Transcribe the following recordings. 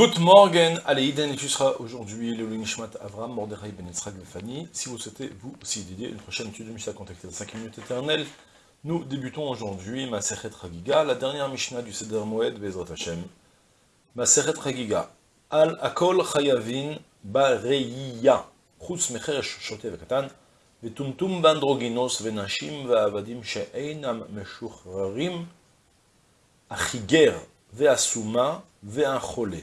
Good morning, allez, Iden, et tu seras aujourd'hui le Nishmat Avram, Mordechai Ben Yitzhak Fani. Si vous souhaitez vous aussi dédier une prochaine étude de Mishnah contactée de 5 minutes éternelles, nous débutons aujourd'hui Masechet Ragiga, la dernière Mishnah du Seder Moed Bezrat Hashem. Masechet Ragiga, Al Akol Chayavin Bareiya, Chutz Mecheresh Shote Vekatan, Vetumtum Bandroginos Venashim Ve'avadim She'einam Meshuchrarim, Achiger Ve'asuma Ve'anchole.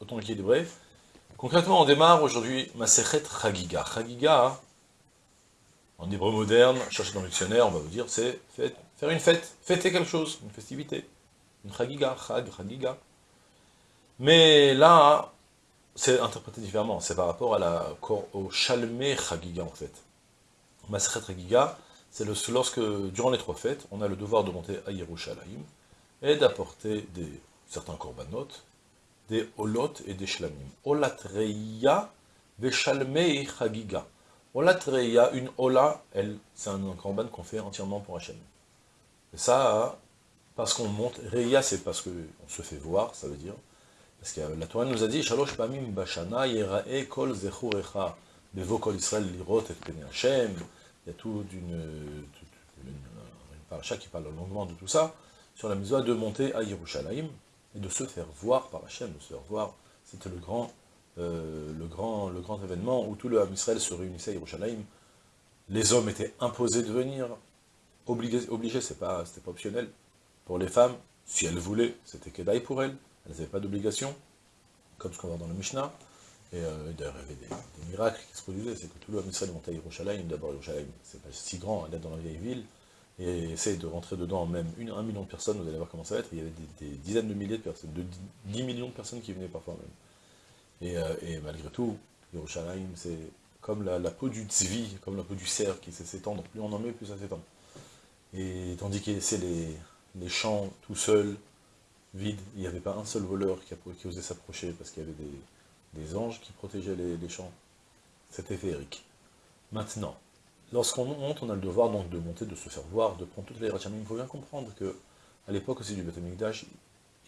autant équilibré. Concrètement, on démarre aujourd'hui Masechet Chagiga. Chagiga, en hébreu moderne, cherchez dans le dictionnaire, on va vous dire, c'est faire une fête, fêter quelque chose, une festivité. Une Chagiga, Chag, Chagiga. Mais là, c'est interprété différemment, c'est par rapport au Shalmé Chagiga en fait. Masechet Chagiga, c'est lorsque, durant les trois fêtes, on a le devoir de monter à Yerushalayim et d'apporter certains corbanotes, des olot et des shlamim. Olatreya veshalmei chagiga. Olatreya, une ola, elle, c'est un korban qu'on fait entièrement pour Hachem. Et ça, parce qu'on monte, reya c'est parce qu'on se fait voir, ça veut dire, parce que la Torah nous a dit, shalosh pamim bashana yerae kol lirot et il y a toute une, une, une paracha qui parle longuement de tout ça, sur la mise de monter à Yerushalayim, et de se faire voir par Hachem, de se faire voir. C'était le grand, euh, le, grand, le grand événement où tout le Ham Israël se réunissait à Yerushalayim. Les hommes étaient imposés de venir, obligés, obligés c'était pas, optionnel. Pour les femmes, si elles voulaient, c'était Kedaï pour elles, elles n'avaient pas d'obligation, comme ce qu'on voit dans le Mishnah. Et euh, d'ailleurs, il y avait des, miracles qui se produisaient, c'est que tout le Ham Israël montait à Yerushalayim, d'abord Yerushalayim, c'est pas si grand, elle est dans la vieille ville, et essaye de rentrer dedans même une, un million de personnes, vous allez voir comment ça va être, il y avait des, dizaines de milliers de personnes, de 10 millions de personnes qui venaient parfois même. Et, euh, malgré tout, Yerushalayim, c'est comme la, peau du tzvi, comme la peau du cerf qui sait s'étendre, plus on en met, plus ça s'étend. Et tandis qu'il laissait les, les champs tout seuls, vides, il n'y avait pas un seul voleur qui, qui osait s'approcher, parce qu'il y avait des, des, anges qui protégeaient les, les champs. C'était féerique. Maintenant, Lorsqu'on monte, on a le devoir donc de monter, de se faire voir, de prendre toutes les rachamim. Il faut bien comprendre que à l'époque aussi du Beth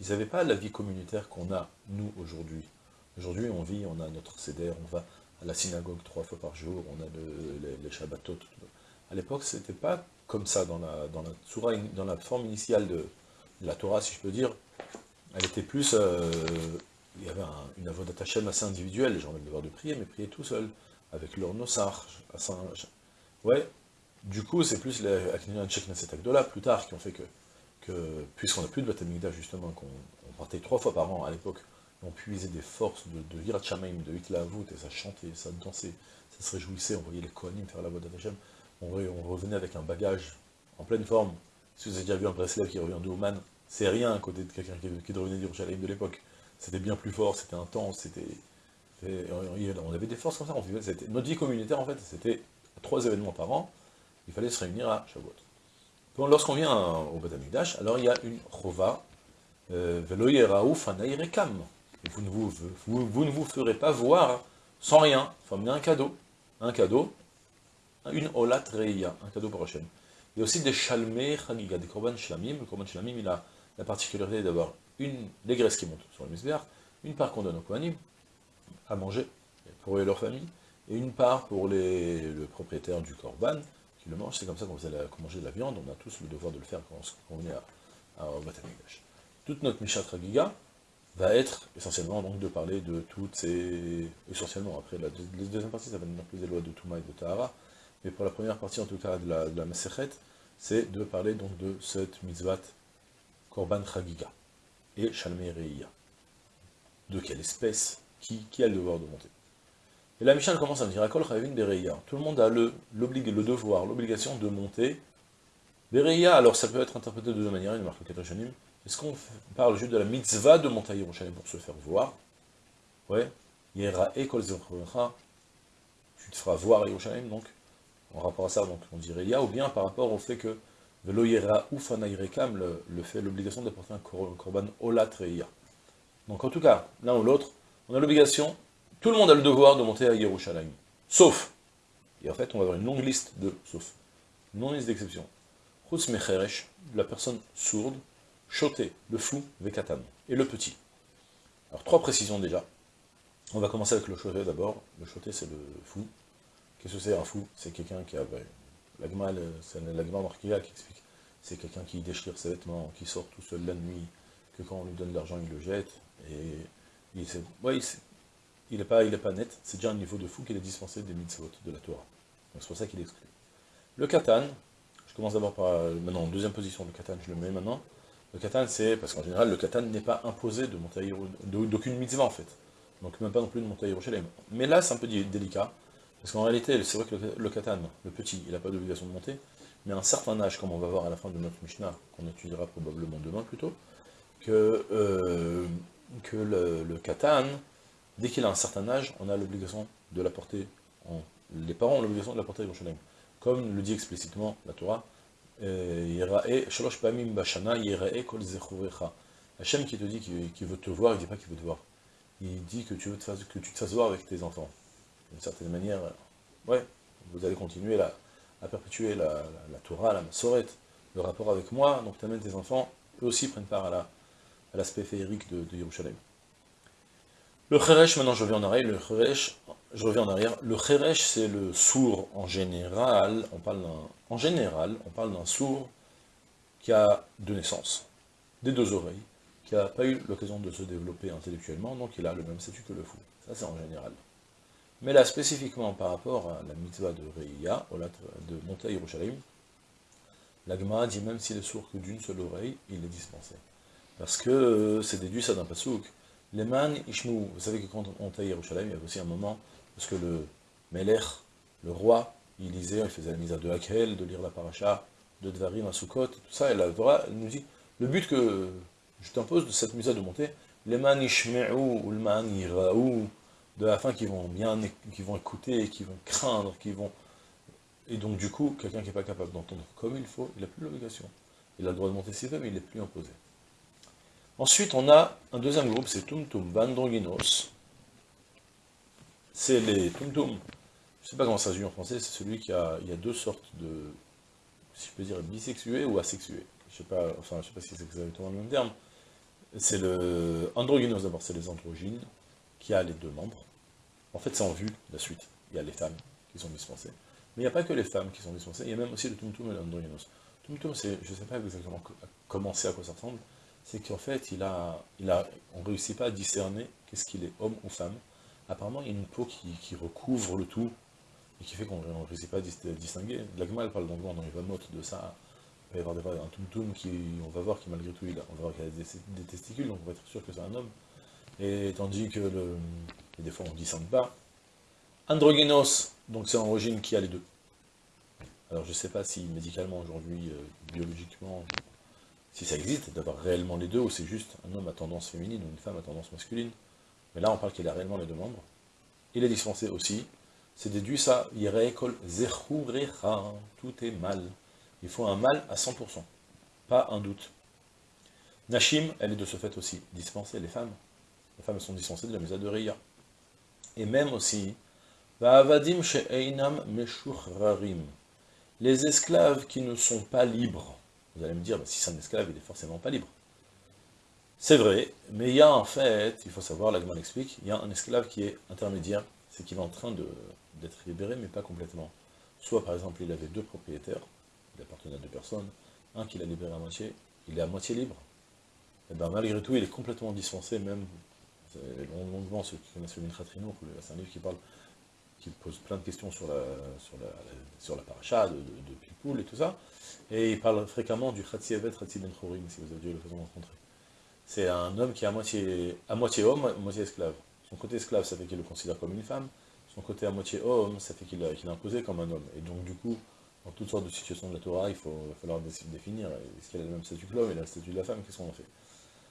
ils n'avaient pas la vie communautaire qu'on a, nous, aujourd'hui. Aujourd'hui, on vit, on a notre CDR, on va à la synagogue trois fois par jour, on a les, Shabbatot. À l'époque, c'était pas comme ça dans la, dans dans la forme initiale de, la Torah, si je peux dire. Elle était plus... Euh, il y avait une avodat Hashem assez individuelle, les gens avaient le devoir de prier, mais prier tout seul, avec leur nosar, Ouais, du coup, c'est plus les cet acte-là, plus tard, qui ont fait que, que puisqu'on n'a plus de Batamigdash, justement, qu'on partait trois fois par an à l'époque, on puisait des forces de, de Virat de Hitlavut, et ça chantait, ça dansait, ça se réjouissait, on voyait les Kohanim faire la voix d'Hachem, on, on revenait avec un bagage en pleine forme. Si vous avez déjà vu un Breslev qui revient de Oman, c'est rien à côté de quelqu'un qui, qui revenait d'Yerushalayim de l'époque. C'était bien plus fort, c'était intense, c'était... On avait des forces comme ça, on vivait, notre vie communautaire en fait, c'était trois événements par an, il fallait se réunir à Shavuot. Lorsqu'on vient au Beth alors il y a une chova, euh, vous ne vous, vous, ne vous ferez pas voir sans rien, enfin, un cadeau, un cadeau, une olat reya, un cadeau pour Hachem. Il y a aussi des chalmé chagiga, des korban shlamim. Le korban shlamim, il a la particularité d'avoir une, les graisses qui montent sur le misbéar, une part qu'on donne aux kohanim, à manger, pour eux et leur famille, et une part pour le propriétaire du corban, qui le mange, c'est comme ça qu'on vous allez manger de la viande, on a tous le devoir de le faire quand on, vient à, à, Toute notre Mishat Ragiga va être essentiellement donc de parler de toutes ces... essentiellement, après la, deuxième partie, ça va nous plus des lois de Touma et de Tahara, mais pour la première partie en tout cas de la, de la c'est de parler donc de cette mitzvah Korban Chagiga et Shalmei. De quelle espèce qui a le devoir de monter et la Mishnah commence à me dire. Tout le monde a le, devoir, l'obligation de monter. Bereya, alors ça peut être interprété de deux manières, il marque Est-ce qu'on parle juste de la mitzvah de monter à Yerushalayim pour se faire voir? Ouais, Yera et Kol tu te feras voir Yerushalayim, donc, en rapport à ça, donc, on dirait Ya, ou bien par rapport au fait que Velo Yera ou Fanairekam, le, le fait, l'obligation d'apporter un korban Olat Reya. Donc en tout cas, l'un ou l'autre, on a l'obligation, tout le monde a le devoir de monter à Yerushalayim. Sauf, et en fait on va avoir une longue liste de sauf, une liste d'exceptions. Chutz la personne sourde, Choté, le fou, Vekatan, et le petit. Alors trois précisions déjà. On va commencer avec le choté d'abord. Le choté c'est le fou. Qu'est-ce que c'est un fou? C'est quelqu'un qui a... Ben, l'agma, c'est l'agma marquia qui explique. C'est quelqu'un qui déchire ses vêtements, qui sort tout seul la nuit, que quand on lui donne de l'argent, il le jette, et il n'est pas, il pas net, c'est déjà un niveau de fou qu'il est dispensé des mitzvot de la Torah. Donc c'est pour ça qu'il est exclu. Le katan, je commence d'abord par, maintenant, en deuxième position, le katan, je le mets maintenant. Le katan, c'est, parce qu'en général, le katan n'est pas imposé de d'aucune mitzvah, en fait. Donc même pas non plus de monter Yerushalayim. Mais là, c'est un peu délicat, parce qu'en réalité, c'est vrai que le, katan, le petit, il n'a pas d'obligation de monter, mais à un certain âge, comme on va voir à la fin de notre Mishnah, qu'on étudiera probablement demain plutôt, que, euh, que le, le katan, dès qu'il a un certain âge, on a l'obligation de l'apporter, les parents ont l'obligation de l'apporter à Yerushalayim. Comme le dit explicitement la Torah, euh, Hachem qui te dit qu'il veut te voir, il ne dit pas qu'il veut te voir. Il dit que tu, veux te fasses, que tu te fasses voir avec tes enfants. D'une certaine manière, ouais, vous allez continuer à perpétuer la, Torah, la Masoret, le rapport avec moi, donc tu amènes tes enfants, eux aussi prennent part à la, l'aspect féerique de, de. Le Kheresh, maintenant je reviens en arrière, le Kheresh, je reviens en arrière, le c'est le sourd en général, on parle en général, on parle d'un sourd qui a deux naissances, des deux oreilles, qui n'a pas eu l'occasion de se développer intellectuellement, donc il a le même statut que le fou. Ça c'est en général. Mais là, spécifiquement par rapport à la mitzvah de Reiya, de monter à Yerushalayim, l'Agma dit même s'il est sourd que d'une seule oreille, il est dispensé. Parce que euh, c'est déduit ça d'un pasouk. Les man ishmu, vous savez que quand on à Yerushalayim, il y avait aussi un moment, parce que le Melech, le roi, il lisait, il faisait la mise de Hakel, de lire la paracha, de Dvarim à Sukkot, tout ça, et la Torah, elle nous dit, le but que je t'impose de cette mise de monter, les man ou le man iraou, de la fin qui vont bien, qui vont écouter, qui vont craindre, qui vont... Et donc du coup, quelqu'un qui n'est pas capable d'entendre comme il faut, il n'a plus l'obligation. Il a le droit de monter s'il veut, mais il n'est plus imposé. Ensuite, on a un deuxième groupe, c'est Tumtum Bandroginos. C'est les Tumtum. Je ne sais pas comment ça se dit en français, c'est celui qui a, il y a deux sortes de, si je peux dire, bisexués ou asexués. Je sais enfin, sais pas si c'est exactement le même terme. C'est le androgynos d'abord, c'est les androgynes, qui a les deux membres. En fait, c'est en vue, la suite. Il y a les femmes qui sont dispensées. Mais il n'y a pas que les femmes qui sont dispensées, il y a même aussi le Tumtum et l'androgynos. Tumtum, je ne sais pas exactement comment c'est, à quoi ça ressemble, c'est qu'en fait, il a, il a, on ne réussit pas à discerner qu'est-ce qu'il est, homme ou femme. Apparemment, il y a une peau qui, recouvre le tout, et qui fait qu'on ne réussit pas à distinguer. L'agma, parle dans va mot de ça. Il va y avoir un tum-tum qui, on va voir qui malgré tout, il a, on va voir qu'il a des, testicules, donc on va être sûr que c'est un homme. Et tandis que des fois on ne discerne pas. Androgynos, donc c'est un origine qui a les deux. Alors je ne sais pas si médicalement aujourd'hui, euh, biologiquement, si ça existe, d'avoir réellement les deux, ou c'est juste un homme à tendance féminine ou une femme à tendance masculine. Mais là, on parle qu'il a réellement les deux membres. Il est dispensé aussi. C'est déduit ça, Yereekol Zechurecha, tout est mal. Il faut un mal à 100%, pas un doute. Nashim, elle est de ce fait aussi dispensée, les femmes. Les femmes sont dispensées de la misa de. Et même aussi, Va'avadim she'einam meshurarim. Les esclaves qui ne sont pas libres, vous allez me dire, si c'est un esclave, il est forcément pas libre. C'est vrai, mais il y a en fait, il faut savoir, l'Agman explique, il y a un esclave qui est intermédiaire, c'est qu'il est en train d'être libéré, mais pas complètement. Soit par exemple, il avait deux propriétaires, il appartenait à deux personnes, un qui l'a libéré à moitié, il est à moitié libre. Et bien malgré tout, il est complètement dispensé, même longuement ceux qui connaissent le Mintratrino, c'est un livre qui parle, qui pose plein de questions sur la, sur la, sur la paracha de, de, et tout ça, et il parle fréquemment du Khatsi Evet, Khatsi Ben si vous avez eu l'occasion de rencontrer. C'est un homme qui est à moitié, à moitié homme, à moitié esclave. Son côté esclave, ça fait qu'il le considère comme une femme. Son côté à moitié homme, ça fait qu'il est imposé comme un homme. Et donc, du coup, dans toutes sortes de situations de la Torah, il faut, va falloir définir, est-ce qu'il a le même statut que l'homme et le statut de la femme, qu'est-ce qu'on en fait?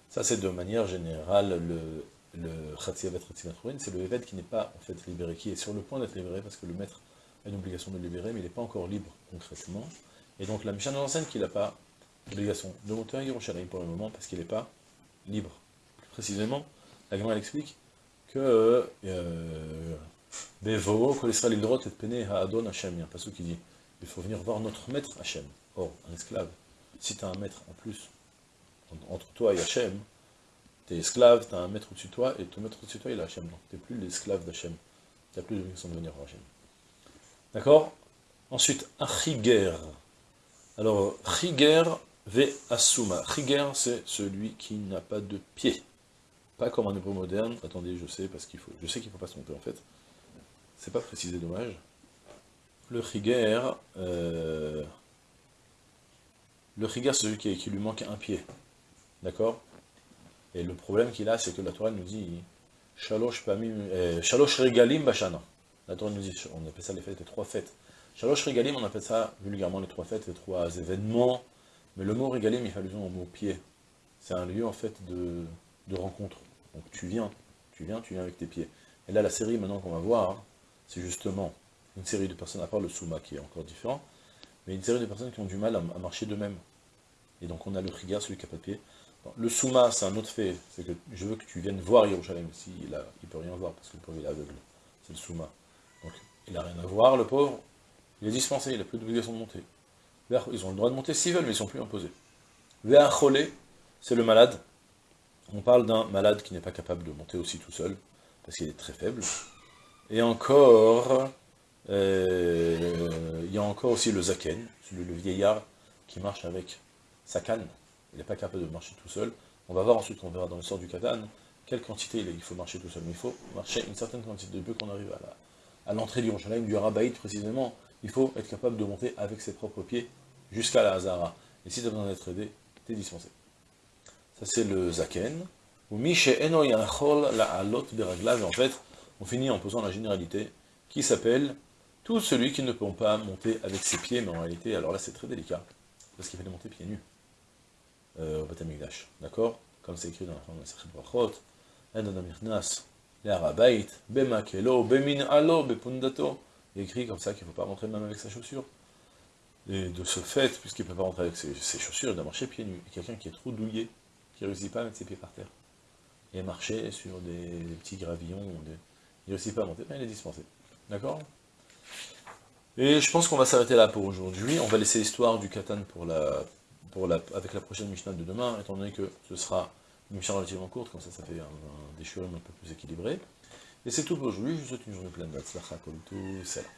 Ça, c'est de manière générale le le Khatziavet Khatzimatrourin, c'est le Eved qui n'est pas en fait libéré, qui est sur le point d'être libéré, parce que le maître a une obligation de libérer, mais il n'est pas encore libre concrètement. Et donc la Mishnah nous enseigne qu'il n'a pas l'obligation de monter à Yerushalayim pour le moment, parce qu'il n'est pas libre. Plus précisément, la Gemara explique que euh, Bevo, Kol Israël Idrot et Pene Ha'adon Hashem, il y a passage qui dit il faut venir voir notre maître Hachem. Or, un esclave, si tu as un maître en plus, entre toi et Hachem, tu es esclave, tu as un maître au-dessus de toi, et ton maître au-dessus de toi, il est Hachem. Donc, tu n'es plus l'esclave d'Hachem. Tu n'as plus l'obligation de venir voir Hachem. D'accord? Ensuite, Achiger. Alors, Chiger ve Asuma. Chiger, c'est celui qui n'a pas de pied. Pas comme un hébreu moderne. Attendez, je sais, parce qu'il faut. Je sais qu'il ne faut pas se tromper en fait. C'est pas précisé, dommage. Le Chiger, euh, le Chiger, c'est celui qui, lui manque un pied. D'accord? Et le problème qu'il a, c'est que la Torah nous dit Shalosh, euh, Regalim Bashana. La Torah nous dit, on appelle ça les fêtes, les trois fêtes. Shalosh Regalim, on appelle ça vulgairement les trois fêtes, les trois événements. Mais le mot Regalim, il fait allusion au mot pied. C'est un lieu en fait de, de rencontre. Donc tu viens, tu viens, tu viens avec tes pieds. Et là, la série maintenant qu'on va voir, c'est justement une série de personnes, à part le Souma qui est encore différent, mais une série de personnes qui ont du mal à, marcher d'eux-mêmes. Et donc on a le Riga, celui qui n'a pas de pied. Le Souma, c'est un autre fait, c'est que je veux que tu viennes voir Yerushalayim, si il ne peut rien voir, parce que le pauvre est aveugle, c'est le Souma. Donc il n'a rien à voir, le pauvre, il est dispensé, il n'a plus d'obligation de monter. Ils ont le droit de monter s'ils veulent, mais ils ne sont plus imposés. Véachole, c'est le malade. On parle d'un malade qui n'est pas capable de monter aussi tout seul, parce qu'il est très faible. Et encore, euh, il y a encore aussi le zaken, le, vieillard qui marche avec sa canne. Il n'est pas capable de marcher tout seul. On va voir ensuite, on verra dans l'histoire du katan, quelle quantité il, faut marcher tout seul. Mais il faut marcher une certaine quantité de peu qu'on arrive à l'entrée du Roshalaim, du Rabaït précisément. Il faut être capable de monter avec ses propres pieds jusqu'à la Hazara. Et si tu as besoin d'être aidé, tu es dispensé. Ça c'est le zaken. Ou la En fait, on finit en posant la généralité qui s'appelle tout celui qui ne peut pas monter avec ses pieds, mais en réalité, alors là c'est très délicat, parce qu'il fallait monter pieds nus euh, au Batamikdash, d'accord? Comme c'est écrit dans la forme de la Sechet Brachot. Il écrit comme ça qu'il ne faut pas rentrer même avec sa chaussure. Et de ce fait, puisqu'il ne peut pas rentrer avec ses, chaussures, il doit marcher pieds nus. Quelqu'un qui est trop douillé, qui ne réussit pas à mettre ses pieds par terre, et marcher sur des, petits gravillons, il ne réussit pas à monter, mais il est dispensé. D'accord? Et je pense qu'on va s'arrêter là pour aujourd'hui. On va laisser l'histoire du Katan pour la, avec la prochaine Mishnah de demain, étant donné que ce sera une Mishnah relativement courte, comme ça ça fait un, un un peu plus équilibré. Et c'est tout pour aujourd'hui, je vous souhaite une journée pleine d'Atzlacha, comme tout, salam.